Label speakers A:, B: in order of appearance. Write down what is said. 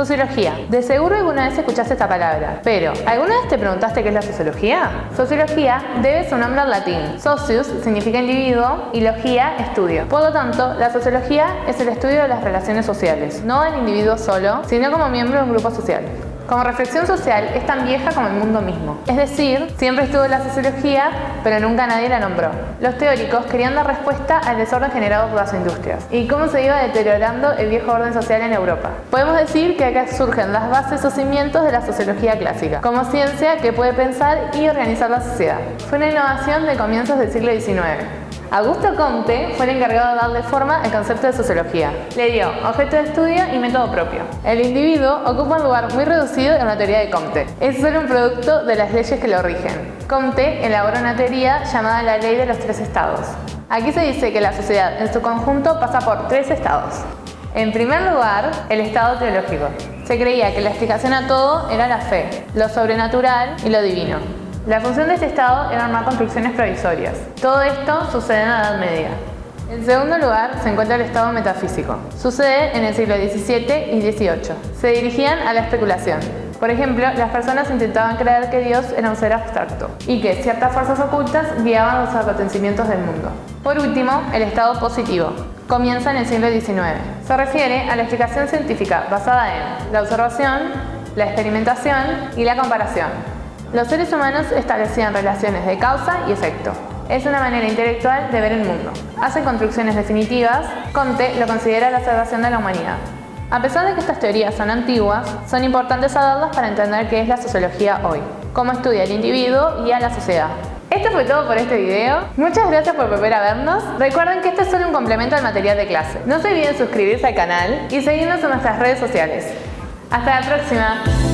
A: Sociología. De seguro alguna vez escuchaste esta palabra, pero ¿alguna vez te preguntaste qué es la sociología? Sociología debe su nombre al latín. Socius significa individuo y logía, estudio. Por lo tanto, la sociología es el estudio de las relaciones sociales, no del individuo solo, sino como miembro de un grupo social. Como reflexión social es tan vieja como el mundo mismo. Es decir, siempre estuvo la sociología, pero nunca nadie la nombró. Los teóricos querían dar respuesta al desorden generado por las industrias y cómo se iba deteriorando el viejo orden social en Europa. Podemos decir que acá surgen las bases o cimientos de la sociología clásica, como ciencia que puede pensar y organizar la sociedad. Fue una innovación de comienzos del siglo XIX. Augusto Comte fue el encargado de darle forma al concepto de sociología. Le dio objeto de estudio y método propio. El individuo ocupa un lugar muy reducido en la teoría de Comte. Es solo un producto de las leyes que lo rigen. Comte elaboró una teoría llamada la ley de los tres estados. Aquí se dice que la sociedad en su conjunto pasa por tres estados. En primer lugar, el estado teológico. Se creía que la explicación a todo era la fe, lo sobrenatural y lo divino. La función de este estado era armar construcciones provisorias. Todo esto sucede en la Edad Media. En segundo lugar se encuentra el estado metafísico. Sucede en el siglo XVII y XVIII. Se dirigían a la especulación. Por ejemplo, las personas intentaban creer que Dios era un ser abstracto y que ciertas fuerzas ocultas guiaban los acontecimientos del mundo. Por último, el estado positivo. Comienza en el siglo XIX. Se refiere a la explicación científica basada en la observación, la experimentación y la comparación. Los seres humanos establecían relaciones de causa y efecto. Es una manera intelectual de ver el mundo. Hacen construcciones definitivas, Comte lo considera la salvación de la humanidad. A pesar de que estas teorías son antiguas, son importantes saberlas para entender qué es la sociología hoy, cómo estudia el individuo y a la sociedad. Esto fue todo por este video. Muchas gracias por volver a vernos. Recuerden que esto es solo un complemento al material de clase. No se olviden suscribirse al canal y seguirnos en nuestras redes sociales. Hasta la próxima.